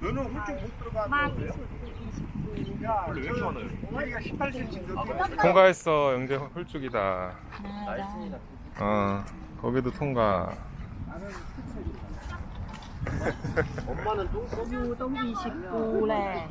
너는 훌쩍 못 들어가는 많이 거예요? 야, 원래 왜 이렇게 많아요? 우리가 18cm 통과했어 영재 홀쭉이다. 하나, 어 거기도 통과. 엄마는 똥똥29 lè